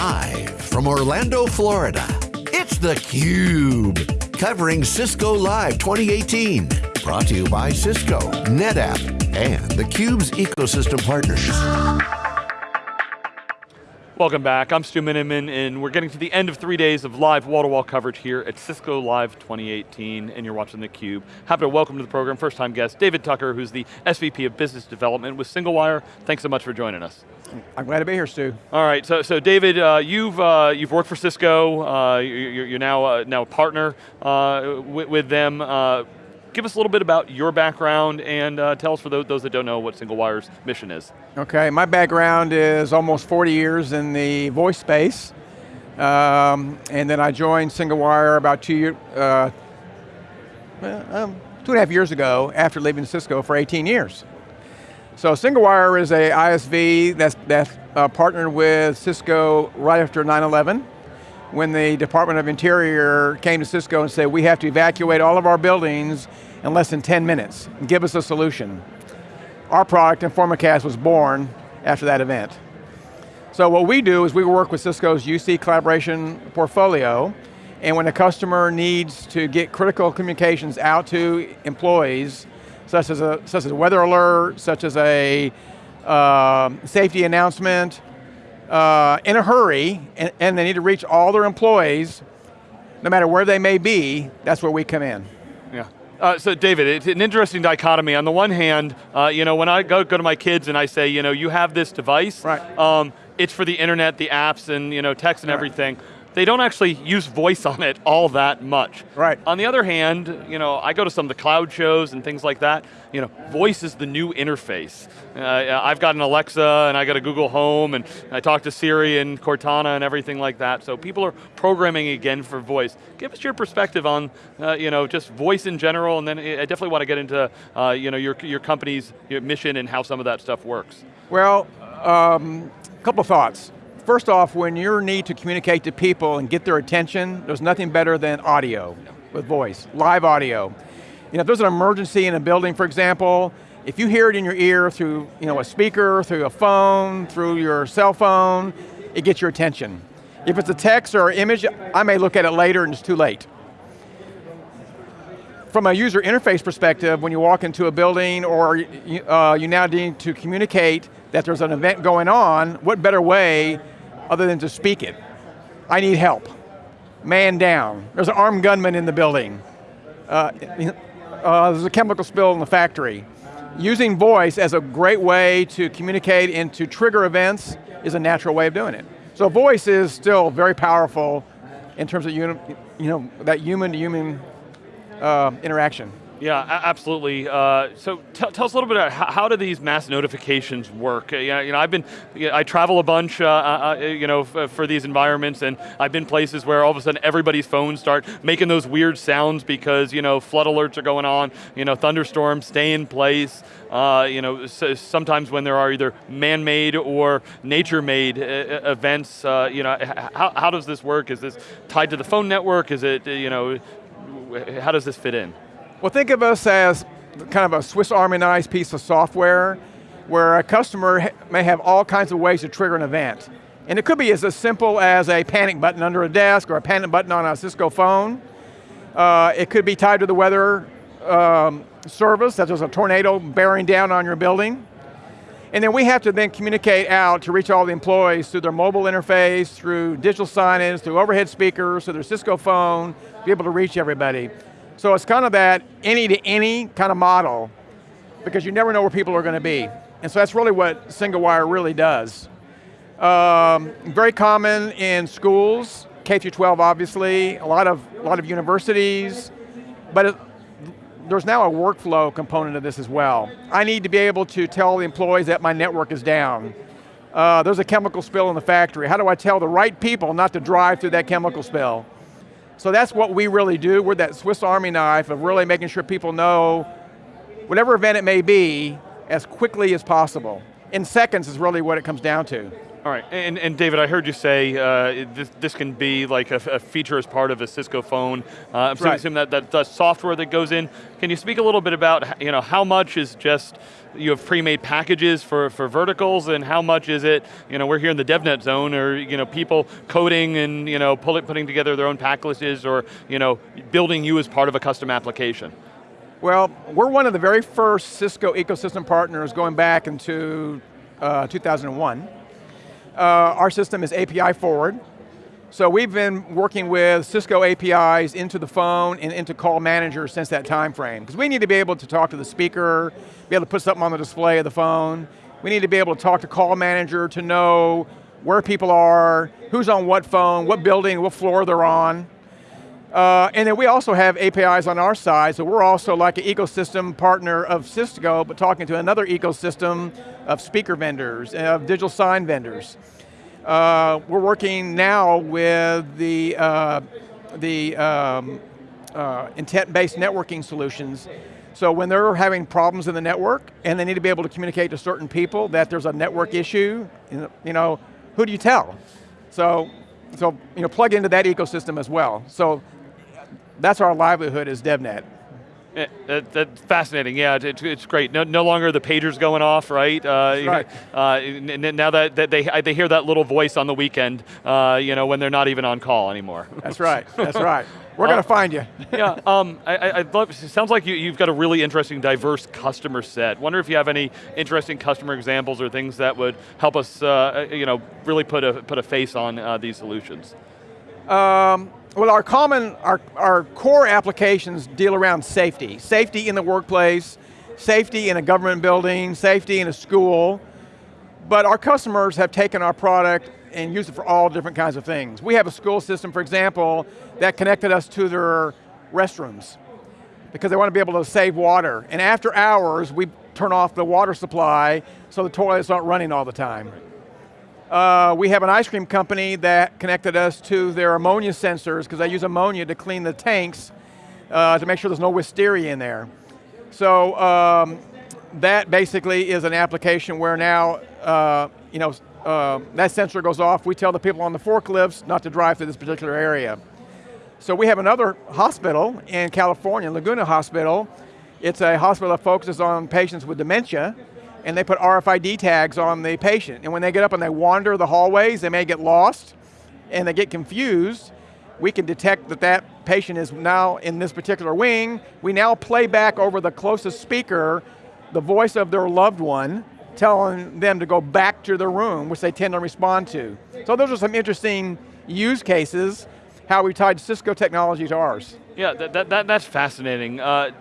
Live from Orlando, Florida, it's theCUBE. Covering Cisco Live 2018. Brought to you by Cisco, NetApp, and theCUBE's ecosystem partners. Welcome back, I'm Stu Miniman, and we're getting to the end of three days of live wall-to-wall -wall coverage here at Cisco Live 2018, and you're watching theCUBE. Happy to welcome to the program, first time guest, David Tucker, who's the SVP of Business Development with SingleWire. Thanks so much for joining us. I'm glad to be here, Stu. All right, so, so David, uh, you've, uh, you've worked for Cisco, uh, you're, you're, now, uh, now a partner uh, with, with, them. Give us a little bit about your background and uh, tell us for those, those, that don't know what SingleWire's mission is. Okay, my background is almost 40 years in the voice space. Um, and then I joined SingleWire about two, year, uh, um, two and a half years ago after leaving Cisco for 18 years. So SingleWire is a ISV that's, that's uh, partnered with Cisco right after 9-11 when the Department of Interior came to Cisco and said, we have to evacuate all of our buildings in less than 10 minutes, and give us a solution. Our product, Informacast, was born after that event. So what we do is we work with Cisco's UC collaboration portfolio, and when a customer needs to get critical communications out to employees, such as a, such as a weather alert, such as a uh, safety announcement, uh, in a hurry, and, and they need to reach all their employees, no matter where they may be, that's where we come in. Uh, so David, it's an interesting dichotomy. On the one hand, uh, you know, when I go, go to my kids and I say, you know, you have this device, right. Um, it's for the internet, the apps, and you know, text and right. everything they don't actually use voice on it all that much. Right. On the other hand, you know, I go to some of the cloud shows and things like that, you know, voice is the new interface. Uh, I've got an Alexa and I got a Google Home and I talk to Siri and Cortana and everything like that, so people are programming again for voice. Give us your perspective on, uh, you know, just voice in general and then I definitely want to get into, uh, you know, your, your company's mission and how some of that stuff works. Well, a um, couple thoughts. First off, when you need to communicate to people and get their attention, there's nothing better than audio with voice, live audio. You know, if there's an emergency in a building, for example, if you hear it in your ear through you know, a speaker, through a phone, through your cell phone, it gets your attention. If it's a text or an image, I may look at it later and it's too late. From a user interface perspective, when you walk into a building or uh, you now need to communicate that there's an event going on, what better way other than to speak it? I need help. Man down. There's an armed gunman in the building. Uh, uh, there's a chemical spill in the factory. Using voice as a great way to communicate and to trigger events is a natural way of doing it. So voice is still very powerful in terms of you know, that human-to-human -human, uh, interaction. Yeah, absolutely. Uh, so tell us a little bit about how, do these mass notifications work? Uh, you, know, I've been, I travel a bunch, uh, uh, uh you know, for these environments, and I've been places where all of a sudden everybody's phones start making those weird sounds because you know flood alerts are going on, you know, thunderstorms stay in place. Uh, you know, so sometimes when there are either man-made or nature-made events, you know, how, how does this work? Is this tied to the phone network? Is it, you know, how does this fit in? Well, think of us as kind of a Swiss Army knife piece of software where a customer may have all kinds of ways to trigger an event. And it could be as, simple as a panic button under a desk or a panic button on a Cisco phone. Uh, it could be tied to the weather um, service, such as a tornado bearing down on your building. And then we have to then communicate out to reach all the employees through their mobile interface, through digital signage, through overhead speakers, through their Cisco phone, be able to reach everybody. So it's kind of that any to any kind of model because you never know where people are going to be. And so that's really what SingleWire really does. Um, very common in schools, K through 12 obviously, a lot of, a lot of universities, but it, there's now a workflow component of this as well. I need to be able to tell the employees that my network is down. Uh, there's a chemical spill in the factory. How do I tell the right people not to drive through that chemical spill? So that's what we really do. We're that Swiss Army knife of really making sure people know whatever event it may be as quickly as possible. In seconds is really what it comes down to. All right, and, and David, I heard you say uh, this, this can be like a, a, feature as part of a Cisco phone. Uh, I'm right. assuming that, that the software that goes in. Can you speak a little bit about you know, how much is just you have pre-made packages for, for verticals and how much is it, you know, we're here in the DevNet zone or you know, people coding and you know, pull it, putting together their own packages or you know, building you as part of a custom application? Well, we're one of the very first Cisco ecosystem partners going back into uh, 2001. Uh, our system is API forward, so we've been working with Cisco APIs into the phone and into call manager since that time frame. Because we need to be able to talk to the speaker, be able to put something on the display of the phone. We need to be able to talk to call manager to know where people are, who's on what phone, what building, what floor they're on. Uh, and then we also have APIs on our side, so we're also like an ecosystem partner of Cisco, but talking to another ecosystem of speaker vendors, of digital sign vendors. Uh, we're working now with the, uh, the um, uh, intent-based networking solutions. So when they're having problems in the network and they need to be able to communicate to certain people that there's a network issue, you know, who do you tell? So, so you know, plug into that ecosystem as well. So that's our livelihood is DevNet. Yeah, that, that's fascinating. Yeah, it's, it's great. No, no longer the pagers going off, right? Uh, right. Uh, now that, that, they they hear that little voice on the weekend, uh, you know, when they're not even on call anymore. That's right. That's right. We're going to uh, find you. yeah. Um, I, I love. It sounds like you, you've got a really interesting, diverse customer set. Wonder if you have any interesting customer examples or things that would help us, uh, you know, really put a put a face on uh, these solutions. Um, well, our common, our, our core applications deal around safety. Safety in the workplace, safety in a government building, safety in a school. But our customers have taken our product and used it for all different kinds of things. We have a school system, for example, that connected us to their restrooms because they want to be able to save water. And after hours, we turn off the water supply so the toilets aren't running all the time. Uh, we have an ice cream company that connected us to their ammonia sensors because they use ammonia to clean the tanks uh, to make sure there's no listeria in there. So um, that basically is an application where now, uh, you know, uh, that sensor goes off, we tell the people on the forklifts not to drive through this particular area. So we have another hospital in California, Laguna Hospital. It's a hospital that focuses on patients with dementia, and they put RFID tags on the patient. And when they get up and they wander the hallways, they may get lost and they get confused. We can detect that that patient is now in this particular wing. We now play back over the closest speaker the voice of their loved one telling them to go back to their room, which they tend to respond to. So those are some interesting use cases, how we tied Cisco technology to ours. Yeah, that, that, that's fascinating. Uh,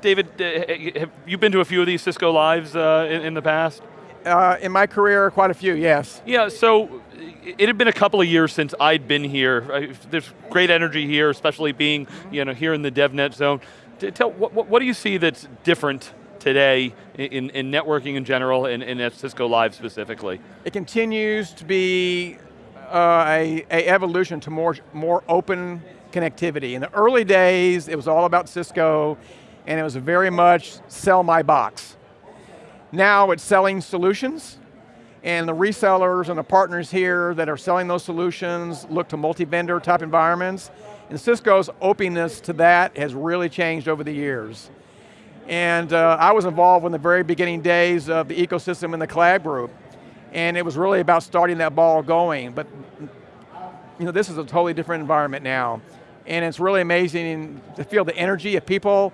David, uh, have you been to a few of these Cisco Lives uh, in, in, the past? Uh, in my career, quite a few, yes. Yeah, so it had been a couple of years since I'd been here. There's great energy here, especially being you know, here in the DevNet zone. Tell, what, what do you see that's different today in, in networking in general and, and at Cisco Live specifically? It continues to be uh, a, a evolution to more, more open connectivity. In the early days, it was all about Cisco and it was very much sell my box. Now it's selling solutions, and the resellers and the partners here that are selling those solutions look to multi-vendor type environments, and Cisco's openness to that has really changed over the years. And uh, I was involved in the very beginning days of the ecosystem in the collab group, and it was really about starting that ball going, but you know, this is a totally different environment now. And it's really amazing to feel the energy of people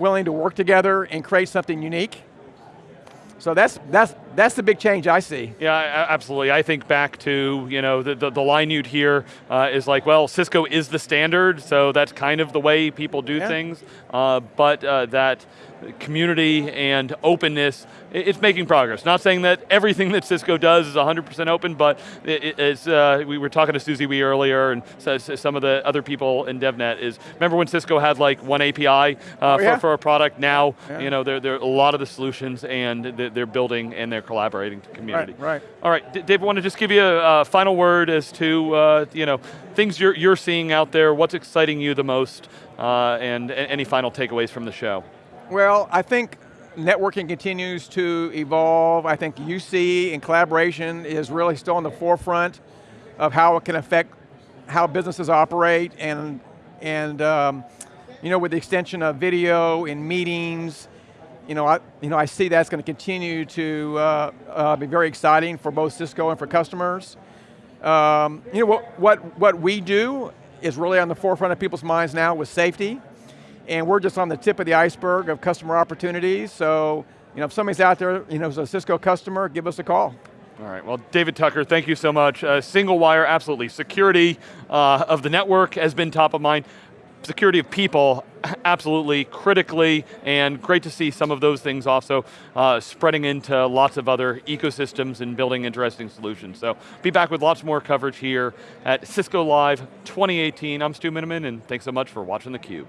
willing to work together and create something unique. So that's, that's, that's the big change I see. Yeah, absolutely. I think back to, you know, the, the, the line you'd hear uh, is like, well, Cisco is the standard, so that's kind of the way people do yeah. things, uh, but uh, that community and openness, it's making progress. Not saying that everything that Cisco does is 100% open, but it's, uh, we were talking to Susie Wee earlier and some of the other people in DevNet is, remember when Cisco had like one API uh, oh, yeah. for, for, a product? Now, yeah. you know, there, there are a lot of the solutions and they're building and they're collaborating community. Right, right. All right, D Dave, I want to just give you a, a final word as to, uh, you know, things you're, you're seeing out there, what's exciting you the most, uh, and any final takeaways from the show. Well, I think networking continues to evolve. I think UC and collaboration is really still on the forefront of how it can affect how businesses operate and, and um, you know, with the extension of video in meetings, you know, I, you know, I see that's going to continue to uh, uh, be very exciting for both Cisco and for customers. Um, you know, what, what, what we do is really on the forefront of people's minds now with safety, and we're just on the tip of the iceberg of customer opportunities, so you know, if somebody's out there, you know, as a Cisco customer, give us a call. All right, well, David Tucker, thank you so much. Uh, SingleWire, absolutely. Security uh, of the network has been top of mind. Security of people, absolutely, critically, and great to see some of those things also uh, spreading into lots of other ecosystems and building interesting solutions. So, be back with lots more coverage here at Cisco Live 2018. I'm Stu Miniman, and thanks so much for watching theCUBE.